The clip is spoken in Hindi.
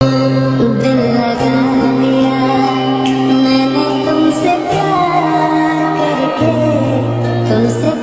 दिल मैंने तुमसे प्यार करके तुमसे